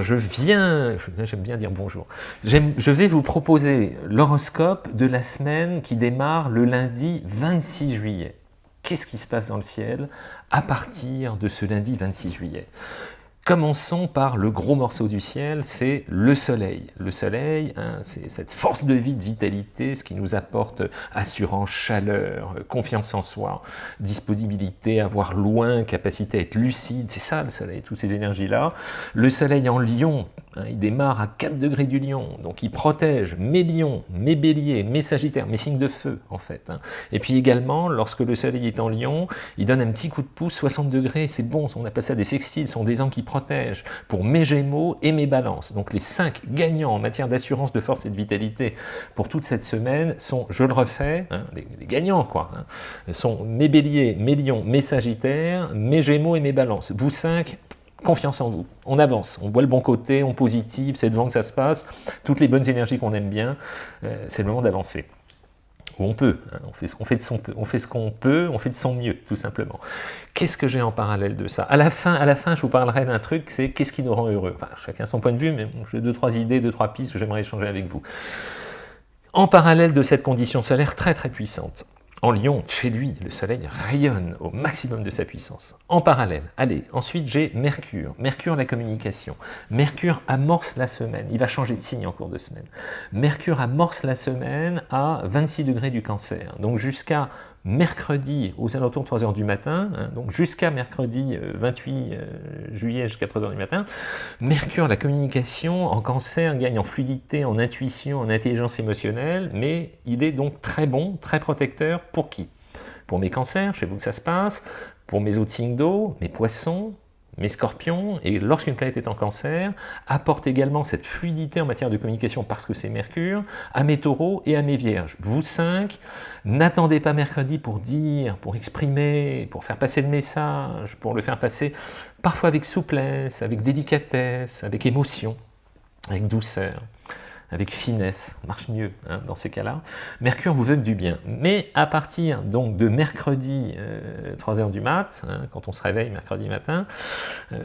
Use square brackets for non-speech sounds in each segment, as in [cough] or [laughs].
je viens, j'aime bien dire bonjour, je vais vous proposer l'horoscope de la semaine qui démarre le lundi 26 juillet. Qu'est-ce qui se passe dans le ciel à partir de ce lundi 26 juillet? Commençons par le gros morceau du ciel, c'est le soleil. Le soleil, hein, c'est cette force de vie, de vitalité, ce qui nous apporte assurance, chaleur, confiance en soi, disponibilité à voir loin, capacité à être lucide, c'est ça le soleil, toutes ces énergies-là. Le soleil en lion, hein, il démarre à 4 degrés du lion, donc il protège mes lions, mes béliers, mes sagittaires, mes signes de feu en fait. Hein. Et puis également, lorsque le soleil est en lion, il donne un petit coup de pouce, 60 degrés, c'est bon, on appelle ça des sextiles, ce sont des angles qui protègent pour mes Gémeaux et mes Balances. Donc les cinq gagnants en matière d'assurance, de force et de vitalité pour toute cette semaine sont, je le refais, hein, les, gagnants quoi, hein, sont mes Béliers, mes Lions, mes Sagittaires, mes Gémeaux et mes Balances. Vous cinq, confiance en vous. On avance, on voit le bon côté, on positive, c'est devant que ça se passe, toutes les bonnes énergies qu'on aime bien, euh, c'est le moment d'avancer on peut, hein, on, fait ce qu'on fait de on fait ce qu'on peut, on fait de son mieux, tout simplement. Qu'est-ce que j'ai en parallèle de ça? À la, fin, à la fin, je vous parlerai d'un truc, c'est qu'est-ce qui nous rend heureux? Chacun son point de vue, mais j'ai deux, trois idées, deux, trois pistes que j'aimerais échanger avec vous. En parallèle de cette condition solaire très très puissante, en Lyon, chez lui, le soleil rayonne au maximum de sa puissance. En parallèle, allez, ensuite j'ai Mercure. Mercure, la communication. Mercure amorce la semaine. Il va changer de signe en cours de semaine. Mercure amorce la semaine à 26 degrés du cancer. Donc jusqu'à mercredi aux alentours de 3 h du matin, hein, donc jusqu'à mercredi 28 euh, euh, juillet jusqu'à 3 h du matin, Mercure, la communication en cancer gagne en fluidité, en intuition, en intelligence émotionnelle, mais il est donc très bon, très protecteur pour qui? Pour mes cancers, chez vous que ça se passe, pour mes autres signes d'eau, mes poissons, mes scorpions, et lorsqu'une planète est en cancer, apporte également cette fluidité en matière de communication parce que c'est Mercure, à mes taureaux et à mes vierges. Vous cinq, n'attendez pas mercredi pour dire, pour exprimer, pour faire passer le message, pour le faire passer parfois avec souplesse, avec délicatesse, avec émotion, avec douceur avec finesse, marche mieux hein, dans ces cas-là. Mercure vous veut du bien. Mais à partir donc de mercredi, 3h euh, du mat, hein, quand on se réveille mercredi matin, euh,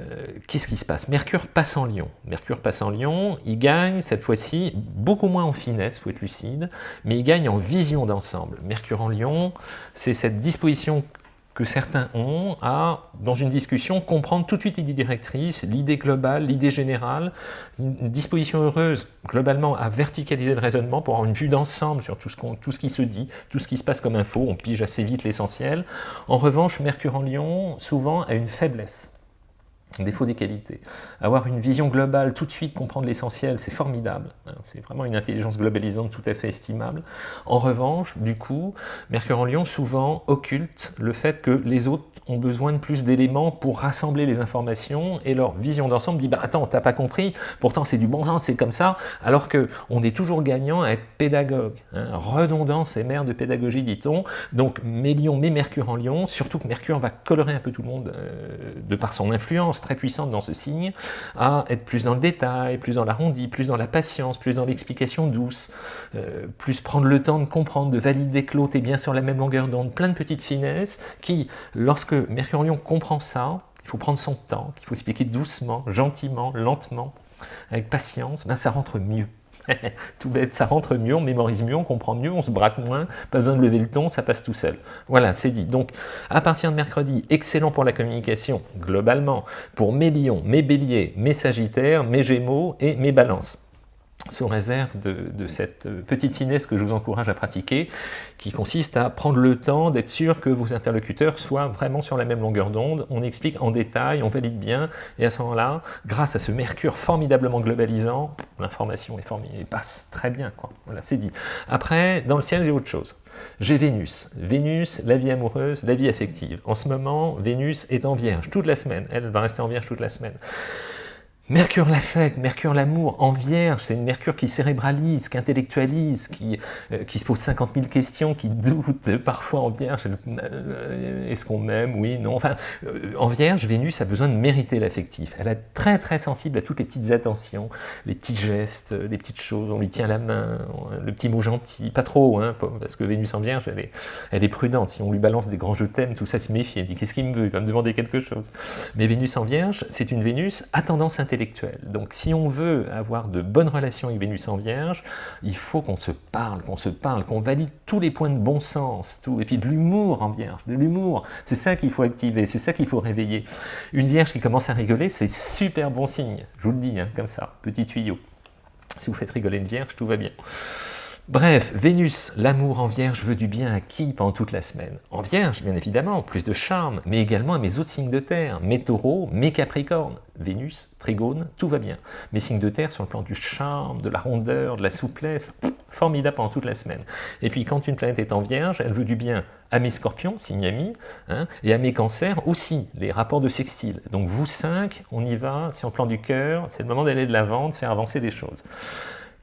qu'est-ce qui se passe? Mercure passe en lion. Mercure passe en lion, il gagne cette fois-ci beaucoup moins en finesse, faut être lucide, mais il gagne en vision d'ensemble. Mercure en lion, c'est cette disposition que certains ont à, dans une discussion, comprendre tout de suite l'idée directrice, l'idée globale, l'idée générale, une disposition heureuse globalement à verticaliser le raisonnement pour avoir une vue d'ensemble sur tout ce, qui se dit, tout ce qui se passe comme info, on pige assez vite l'essentiel. En revanche, Mercure en Lion, souvent, a une faiblesse défaut des qualités. Avoir une vision globale, tout de suite comprendre l'essentiel, c'est formidable. Hein. C'est vraiment une intelligence globalisante tout à fait estimable. En revanche, du coup, Mercure en Lion souvent occulte le fait que les autres ont besoin de plus d'éléments pour rassembler les informations et leur vision d'ensemble dit bah attends t'as pas compris pourtant c'est du bon sens c'est comme ça alors que on est toujours gagnant à être pédagogue hein. redondance et mère de pédagogie dit-on donc mes lions mes mercure en lion surtout que mercure va colorer un peu tout le monde euh, de par son influence très puissante dans ce signe à être plus dans le détail plus dans l'arrondi plus dans la patience plus dans l'explication douce euh, plus prendre le temps de comprendre de valider que l'autre est bien sur la même longueur d'onde plein de petites finesses qui lorsque Mercure en Lion comprend ça, il faut prendre son temps, qu'il faut expliquer doucement, gentiment, lentement, avec patience, ben ça rentre mieux. [laughs] tout bête, ça rentre mieux, on mémorise mieux, on comprend mieux, on se braque moins, pas besoin de lever le ton, ça passe tout seul. Voilà, c'est dit. Donc, à partir de mercredi, excellent pour la communication, globalement, pour mes lions, mes béliers, mes sagittaires, mes gémeaux et mes balances sous réserve de, cette petite finesse que je vous encourage à pratiquer, qui consiste à prendre le temps d'être sûr que vos interlocuteurs soient vraiment sur la même longueur d'onde, on explique en détail, on valide bien, et à ce moment-là, grâce à ce mercure formidablement globalisant, l'information est formidable, passe très bien, quoi. Voilà, c'est dit. Après, dans le ciel, j'ai autre chose. J'ai Vénus. Vénus, la vie amoureuse, la vie affective. En ce moment, Vénus est en vierge toute la semaine, elle va rester en vierge toute la semaine. Mercure l'affect, Mercure l'amour, en vierge, c'est une Mercure qui cérébralise, qui intellectualise, qui, euh, qui se pose 50 000 questions, qui doute [laughs] parfois en vierge, euh, est-ce qu'on m'aime, oui, non, enfin, euh, en vierge, Vénus a besoin de mériter l'affectif, elle est très très sensible à toutes les petites attentions, les petits gestes, les petites choses, on lui tient la main, le petit mot gentil, pas trop, hein, parce que Vénus en vierge, elle est, elle est prudente, si on lui balance des grands je t'aime, tout ça se méfie, elle dit qu'est-ce qu'il me veut, il va me demander quelque chose. Mais Vénus en vierge, c'est une Vénus à tendance intellectuelle, Donc si on veut avoir de bonnes relations avec Vénus en Vierge, il faut qu'on se parle, qu'on se parle, qu'on valide tous les points de bon sens, tout, et puis de l'humour en Vierge, de l'humour. C'est ça qu'il faut activer, c'est ça qu'il faut réveiller. Une Vierge qui commence à rigoler, c'est super bon signe, je vous le dis, hein, comme ça, petit tuyau. Si vous faites rigoler une Vierge, tout va bien. Bref, Vénus, l'amour en Vierge veut du bien à qui pendant toute la semaine? En Vierge, bien évidemment, plus de charme, mais également à mes autres signes de terre, mes taureaux, mes capricornes. Vénus, trigone, tout va bien. Mes signes de terre sur le plan du charme, de la rondeur, de la souplesse, formidable pendant toute la semaine. Et puis quand une planète est en Vierge, elle veut du bien à mes scorpions, signe ami, hein, et à mes cancers aussi, les rapports de sextile. Donc vous cinq, on y va, sur le plan du cœur, c'est le moment d'aller de l'avant, de faire avancer des choses.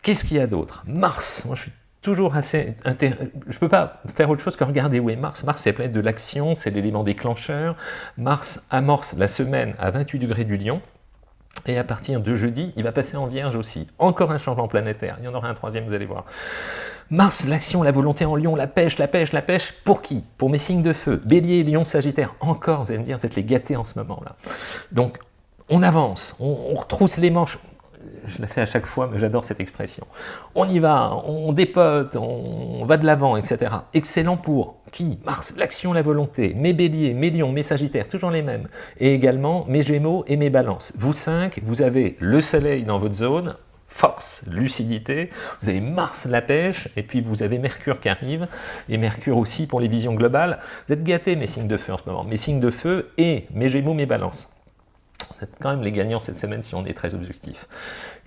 Qu'est-ce qu'il y a d'autre? Mars, moi je suis toujours assez... Je ne peux pas faire autre chose que regarder où est Mars. Mars, c'est la planète de l'action, c'est l'élément déclencheur. Mars amorce la semaine à 28 degrés du lion. Et à partir de jeudi, il va passer en Vierge aussi. Encore un changement planétaire. Il y en aura un troisième, vous allez voir. Mars, l'action, la volonté en lion, la pêche, la pêche, la pêche. Pour qui? Pour mes signes de feu. Bélier, lion, sagittaire. Encore, vous allez me dire, vous êtes les gâtés en ce moment-là. Donc, on avance, on, on retrousse les manches je la fais à chaque fois, mais j'adore cette expression. On y va, on dépote, on va de l'avant, etc. Excellent pour qui? Mars, l'action, la volonté, mes béliers, mes lions, mes sagittaires, toujours les mêmes. Et également mes gémeaux et mes balances. Vous cinq, vous avez le soleil dans votre zone, force, lucidité, vous avez Mars la pêche, et puis vous avez Mercure qui arrive, et Mercure aussi pour les visions globales. Vous êtes gâtés mes signes de feu en ce moment, mes signes de feu et mes gémeaux, mes balances. Vous êtes quand même les gagnants cette semaine si on est très objectif.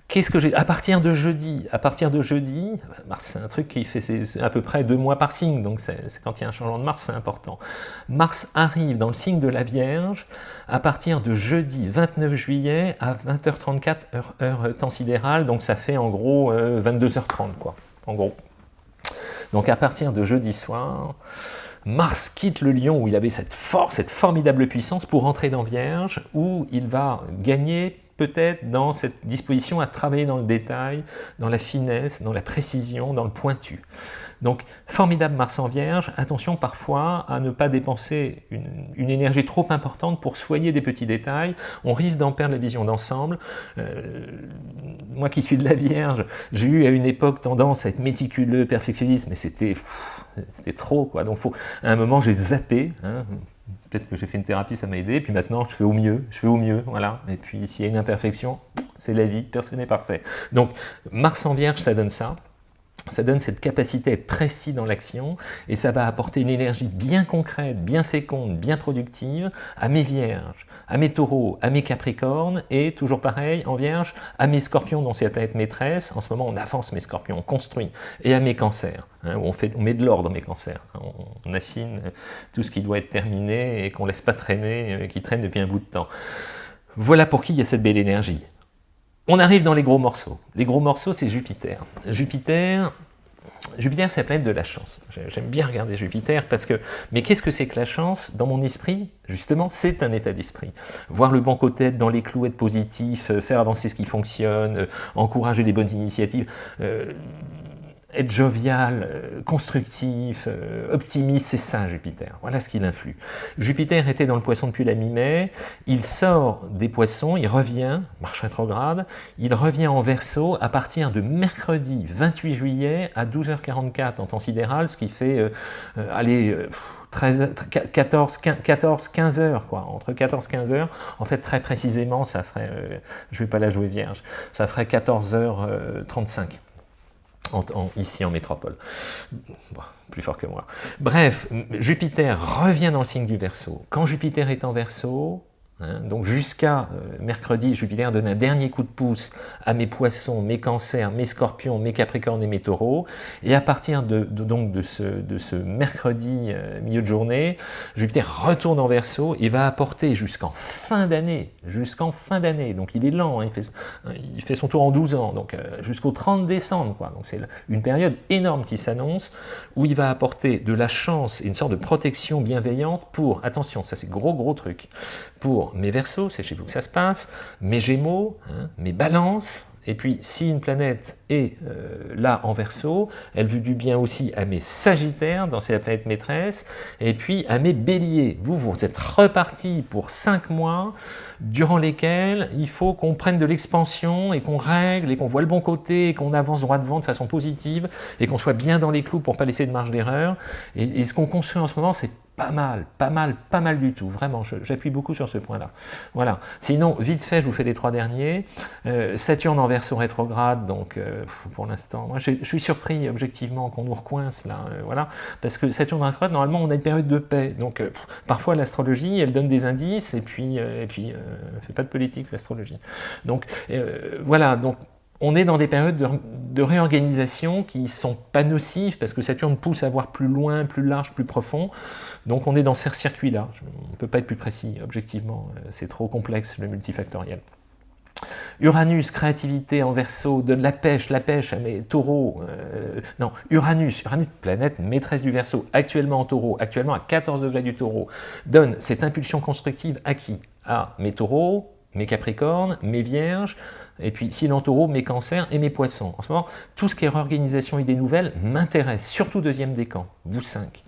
Qu'est-ce que j'ai À partir de jeudi, à partir de jeudi, Mars c'est un truc qui fait à peu près deux mois par signe, donc c'est quand il y a un changement de Mars, c'est important. Mars arrive dans le signe de la Vierge à partir de jeudi 29 juillet à 20h34 heure, heure temps sidéral, donc ça fait en gros 22h30 euh, quoi, en gros. Donc à partir de jeudi soir, Mars quitte le lion où il avait cette force, cette formidable puissance pour entrer dans Vierge, où il va gagner peut-être dans cette disposition à travailler dans le détail, dans la finesse, dans la précision, dans le pointu. Donc, formidable Mars en Vierge, attention parfois à ne pas dépenser une, énergie trop importante pour soigner des petits détails, on risque d'en perdre la vision d'ensemble. Euh, moi qui suis de la Vierge, j'ai eu à une époque tendance à être méticuleux, perfectionniste, mais c'était trop, quoi. Donc, faut, à un moment, j'ai zappé, hein, peut-être que j'ai fait une thérapie, ça m'a aidé, puis maintenant je fais au mieux, je fais au mieux, voilà. Et puis s'il y a une imperfection, c'est la vie, personne n'est parfait. Donc Mars en Vierge, ça donne ça ça donne cette capacité à être précis dans l'action et ça va apporter une énergie bien concrète, bien féconde, bien productive à mes vierges, à mes taureaux, à mes capricornes et toujours pareil en vierge, à mes scorpions dont c'est la planète maîtresse, en ce moment on avance mes scorpions, on construit, et à mes cancers, hein, on, fait, met de l'ordre mes cancers, on, affine tout ce qui doit être terminé et qu'on laisse pas traîner, euh, qui traîne depuis un bout de temps. Voilà pour qui il y a cette belle énergie. On arrive dans les gros morceaux. Les gros morceaux, c'est Jupiter. Jupiter, Jupiter, c'est la planète de la chance. J'aime bien regarder Jupiter parce que... Mais qu'est-ce que c'est que la chance? Dans mon esprit, justement, c'est un état d'esprit. Voir le bon côté, dans les clous, être positif, euh, faire avancer ce qui fonctionne, euh, encourager les bonnes initiatives. Euh, être jovial, euh, constructif, euh, optimiste, c'est ça Jupiter. Voilà ce qui l'influe. Jupiter était dans le poisson depuis la mi-mai, il sort des poissons, il revient, marche rétrograde, il revient en verso à partir de mercredi 28 juillet à 12h44 en temps sidéral, ce qui fait, euh, allez, 13, 14, 14, 15 heures, quoi, entre 14 15 heures. En fait, très précisément, ça ferait, je ne vais pas la jouer vierge, ça ferait 14h35 ici en métropole. plus fort que moi. Bref, Jupiter revient dans le signe du Verseau. Quand Jupiter est en Verseau, donc jusqu'à euh, mercredi, Jupiter donne un dernier coup de pouce à mes poissons, mes cancers, mes scorpions, mes capricornes et mes taureaux. Et à partir de, donc de, ce, de ce mercredi euh, milieu de journée, Jupiter retourne en verso et va apporter jusqu'en fin d'année, jusqu'en fin d'année, donc il est lent, hein, il, fait, il, fait, son tour en 12 ans, donc euh, jusqu'au 30 décembre. Quoi. Donc c'est une période énorme qui s'annonce, où il va apporter de la chance et une sorte de protection bienveillante pour, attention, ça c'est gros gros truc, pour mes versos, c'est chez vous que ça se passe, mes gémeaux, hein, mes balances, Et puis, si une planète est euh, là en verso, elle veut du bien aussi à mes sagittaires, dans la planète maîtresse, et puis à mes béliers. Vous, vous êtes repartis pour 5 mois, durant lesquels il faut qu'on prenne de l'expansion et qu'on règle et qu'on voit le bon côté et qu'on avance droit devant de façon positive et qu'on soit bien dans les clous pour pas laisser de marge d'erreur. et ce qu'on construit en ce moment, c'est pas mal, pas mal, pas mal du tout, vraiment, j'appuie beaucoup sur ce point-là. Voilà, sinon, vite fait, je vous fais les trois derniers. Euh, Saturne en verso rétrograde, donc euh, pour l'instant, moi je, suis surpris objectivement qu'on nous recoince là, euh, voilà, parce que Saturne en rétrograde, normalement on a une période de paix, donc parfois l'astrologie, elle donne des indices, et puis, et puis fait pas de politique l'astrologie. Donc voilà, donc on est dans des périodes de, réorganisation qui sont pas nocives, parce que Saturne pousse à voir plus loin, plus large, plus profond. Donc on est dans ces circuits-là. On ne peut pas être plus précis, objectivement. Euh, c'est trop complexe, le multifactoriel. Uranus, créativité en verso, donne la pêche, la pêche à mes taureaux. Euh, non, Uranus, Uranus, planète maîtresse du verso, actuellement en taureau, actuellement à 14 degrés du taureau, donne cette impulsion constructive à qui? À mes taureaux, mes capricornes, mes vierges, et puis si taureau, mes cancers et mes poissons. En ce moment, tout ce qui est réorganisation et des nouvelles m'intéresse, surtout deuxième décan, vous cinq.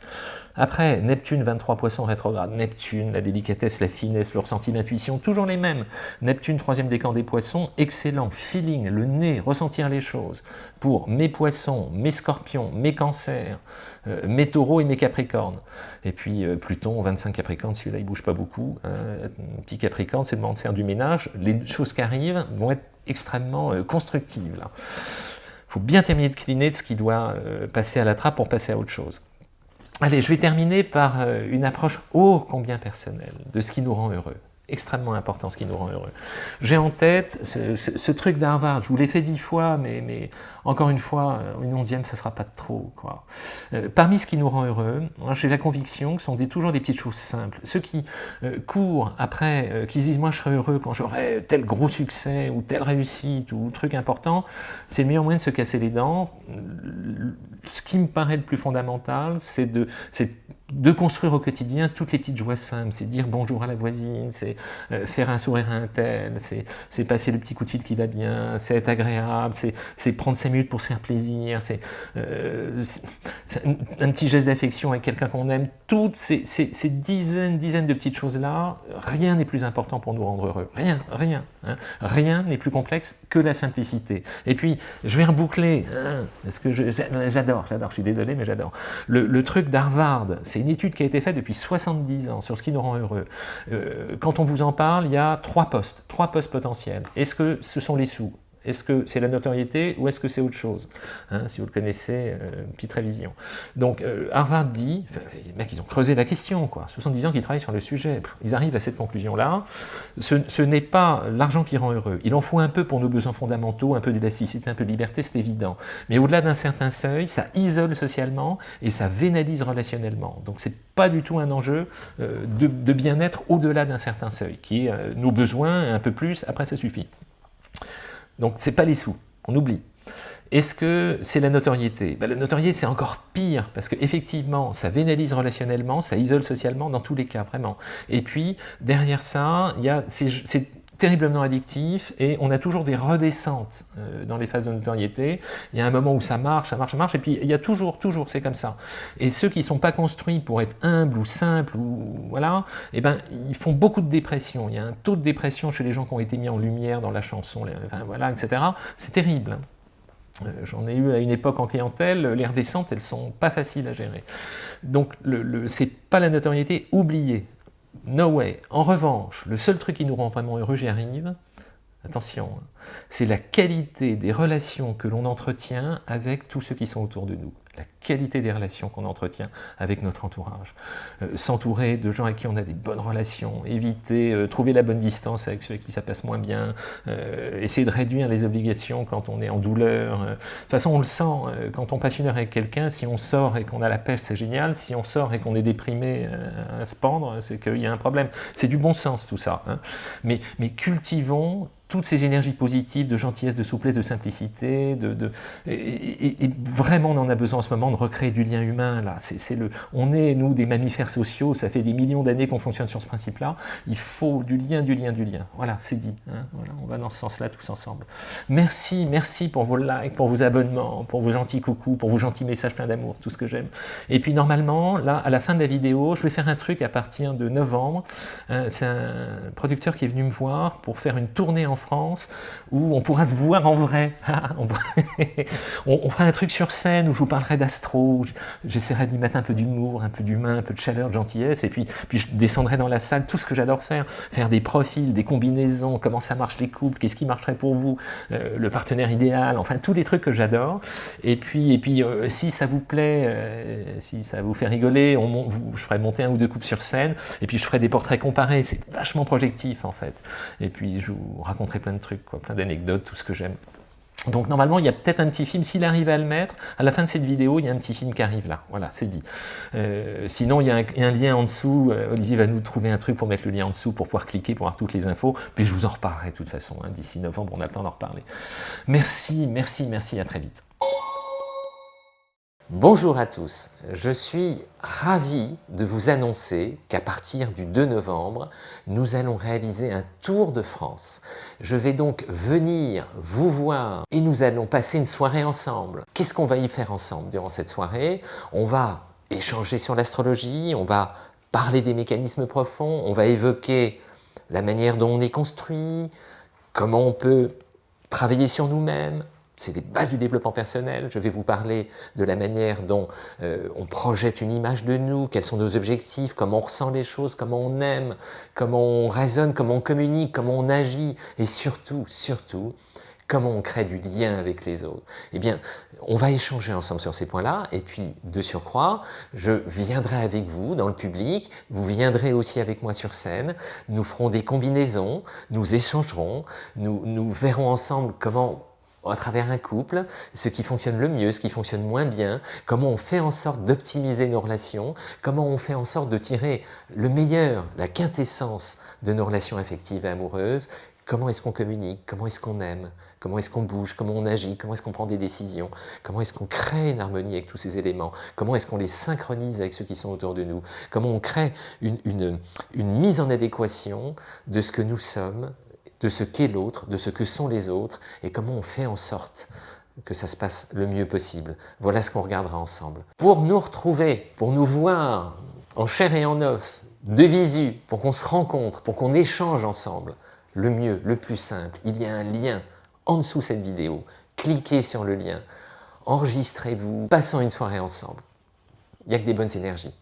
Après, Neptune, 23 poissons rétrograde. Neptune, la délicatesse, la finesse, le ressenti, l'intuition, toujours les mêmes. Neptune, troisième décan des poissons, excellent, feeling, le nez, ressentir les choses. Pour mes poissons, mes scorpions, mes cancers, euh, mes taureaux et mes capricornes. Et puis euh, Pluton, 25 capricornes, celui-là il bouge pas beaucoup. Euh, petit capricorne, c'est le moment de faire du ménage. Les choses qui arrivent vont être extrêmement constructives. Il faut bien terminer de cliner de ce qui doit passer à la trappe pour passer à autre chose. Allez, je vais terminer par euh, une approche ô combien personnelle de ce qui nous rend heureux extrêmement important, ce qui nous rend heureux. J'ai en tête ce, truc d'Harvard, je vous l'ai fait dix fois, mais, mais, encore une fois, euh, une onzième, ce ne sera pas trop. Quoi. Euh, parmi ce qui nous rend heureux, j'ai la conviction que ce sont des, toujours des petites choses simples. Ceux qui euh, courent après, qui disent « moi je serai heureux quand j'aurai tel gros succès, ou telle réussite, ou truc important », c'est le meilleur moyen de se casser les dents. Ce qui me paraît le plus fondamental, c'est de, de construire au quotidien toutes les petites joies simples, c'est dire bonjour à la voisine, c'est euh, faire un sourire à un tel, c'est passer le petit coup de fil qui va bien, c'est être agréable, c'est prendre cinq minutes pour se faire plaisir, c'est euh, un, petit geste d'affection avec quelqu'un qu'on aime, toutes ces, dizaines, dizaines de petites choses-là, rien n'est plus important pour nous rendre heureux, rien, rien, hein. rien n'est plus complexe que la simplicité. Et puis, je vais reboucler, hein, parce que j'adore, j'adore, je suis désolé, mais j'adore. Le, le truc d'Harvard, c'est une étude qui a été faite depuis 70 ans sur ce qui nous rend heureux. Euh, quand on vous en parle, il y a trois postes, trois postes potentiels. Est-ce que ce sont les sous? Est-ce que c'est la notoriété ou est-ce que c'est autre chose hein, Si vous le connaissez, euh, petite révision. Donc euh, Harvard dit, les mecs ils ont creusé la question, quoi. 70 ans qu'ils travaillent sur le sujet, ils arrivent à cette conclusion-là. Ce, n'est pas l'argent qui rend heureux. Il en faut un peu pour nos besoins fondamentaux, un peu d'élasticité, un peu de liberté, c'est évident. Mais au-delà d'un certain seuil, ça isole socialement et ça vénalise relationnellement. Donc c'est pas du tout un enjeu euh, de, de bien-être au-delà d'un certain seuil, qui est nos besoins, un peu plus, après ça suffit. Donc ce n'est pas les sous, on oublie. Est-ce que c'est la notoriété? Ben, La notoriété, c'est encore pire, parce qu'effectivement, ça vénalise relationnellement, ça isole socialement, dans tous les cas, vraiment. Et puis, derrière ça, il y a terriblement addictif et on a toujours des redescentes euh, dans les phases de notoriété. Il y a un moment où ça marche, ça marche, ça marche, et puis il y a toujours, toujours, c'est comme ça. Et ceux qui ne sont pas construits pour être humbles ou simples, ou voilà, eh ben, ils font beaucoup de dépression. Il y a un taux de dépression chez les gens qui ont été mis en lumière dans la chanson, voilà, etc. C'est terrible. Hein. Euh, j'en ai eu à une époque en clientèle, les redescentes, elles sont pas faciles à gérer. Donc, le c'est pas la notoriété, oubliez. No way. En revanche, le seul truc qui nous rend vraiment heureux, j'y arrive, attention, hein, c'est la qualité des relations que l'on entretient avec tous ceux qui sont autour de nous la qualité des relations qu'on entretient avec notre entourage. Euh, s'entourer de gens avec qui on a des bonnes relations, éviter, euh, trouver la bonne distance avec ceux avec qui ça passe moins bien, euh, essayer de réduire les obligations quand on est en douleur. De toute façon, on le sent, quand on passe une heure avec quelqu'un, si on sort et qu'on a la pêche, c'est génial. Si on sort et qu'on est déprimé à se pendre, c'est qu'il y a un problème. C'est du bon sens tout ça. Hein. Mais, mais cultivons toutes ces énergies positives de gentillesse, de souplesse, de simplicité, de, et, vraiment on en a besoin en ce moment de recréer du lien humain. Là, c'est le, on est nous des mammifères sociaux, ça fait des millions d'années qu'on fonctionne sur ce principe-là. Il faut du lien, du lien, du lien. Voilà, c'est dit. Hein. voilà, on va dans ce sens-là tous ensemble. Merci, merci pour vos likes, pour vos abonnements, pour vos gentils coucous, pour vos gentils messages pleins d'amour, tout ce que j'aime. Et puis normalement, là, à la fin de la vidéo, je vais faire un truc à partir de novembre. Euh, c'est un producteur qui est venu me voir pour faire une tournée en France où on pourra se voir en vrai. [laughs] [laughs] on, fera un truc sur scène où je vous parlerai d'astro, j'essaierai d'y mettre un peu d'humour, un peu d'humain, un peu de chaleur, de gentillesse, et puis, puis je descendrai dans la salle, tout ce que j'adore faire, faire des profils, des combinaisons, comment ça marche les couples, qu'est-ce qui marcherait pour vous, euh, le partenaire idéal, enfin tous des trucs que j'adore. Et puis, et puis euh, si ça vous plaît, euh, si ça vous fait rigoler, je ferai monter un ou deux couples sur scène, et puis je ferai des portraits comparés, c'est vachement projectif en fait. Et puis je vous plein de trucs, quoi, plein d'anecdotes, tout ce que j'aime. Donc normalement, il y a peut-être un petit film, s'il arrive à le mettre, à la fin de cette vidéo, il y a un petit film qui arrive là, voilà, c'est dit. Euh, sinon, il y a un, lien en dessous, euh, Olivier va nous trouver un truc pour mettre le lien en dessous, pour pouvoir cliquer, pour avoir toutes les infos, puis je vous en reparlerai de toute façon, hein, d'ici novembre, on a le temps d'en reparler. Merci, merci, merci, à très vite. Bonjour à tous, je suis ravi de vous annoncer qu'à partir du 2 novembre, nous allons réaliser un tour de France. Je vais donc venir vous voir et nous allons passer une soirée ensemble. Qu'est-ce qu'on va y faire ensemble durant cette soirée? On va échanger sur l'astrologie, on va parler des mécanismes profonds, on va évoquer la manière dont on est construit, comment on peut travailler sur nous-mêmes, c'est des bases du développement personnel. Je vais vous parler de la manière dont euh, on projette une image de nous, quels sont nos objectifs, comment on ressent les choses, comment on aime, comment on raisonne, comment on communique, comment on agit, et surtout, surtout, comment on crée du lien avec les autres. Eh bien, on va échanger ensemble sur ces points-là, et puis, de surcroît, je viendrai avec vous dans le public, vous viendrez aussi avec moi sur scène, nous ferons des combinaisons, nous échangerons, nous, nous verrons ensemble comment à travers un couple, ce qui fonctionne le mieux, ce qui fonctionne moins bien, comment on fait en sorte d'optimiser nos relations, comment on fait en sorte de tirer le meilleur, la quintessence de nos relations affectives et amoureuses, comment est-ce qu'on communique, comment est-ce qu'on aime, comment est-ce qu'on bouge, comment on agit, comment est-ce qu'on prend des décisions, comment est-ce qu'on crée une harmonie avec tous ces éléments, comment est-ce qu'on les synchronise avec ceux qui sont autour de nous, comment on crée une, une mise en adéquation de ce que nous sommes de ce qu'est l'autre, de ce que sont les autres, et comment on fait en sorte que ça se passe le mieux possible. Voilà ce qu'on regardera ensemble. Pour nous retrouver, pour nous voir en chair et en os, de visu, pour qu'on se rencontre, pour qu'on échange ensemble, le mieux, le plus simple, il y a un lien en dessous de cette vidéo. Cliquez sur le lien, enregistrez-vous, passons une soirée ensemble. Il n'y a que des bonnes énergies.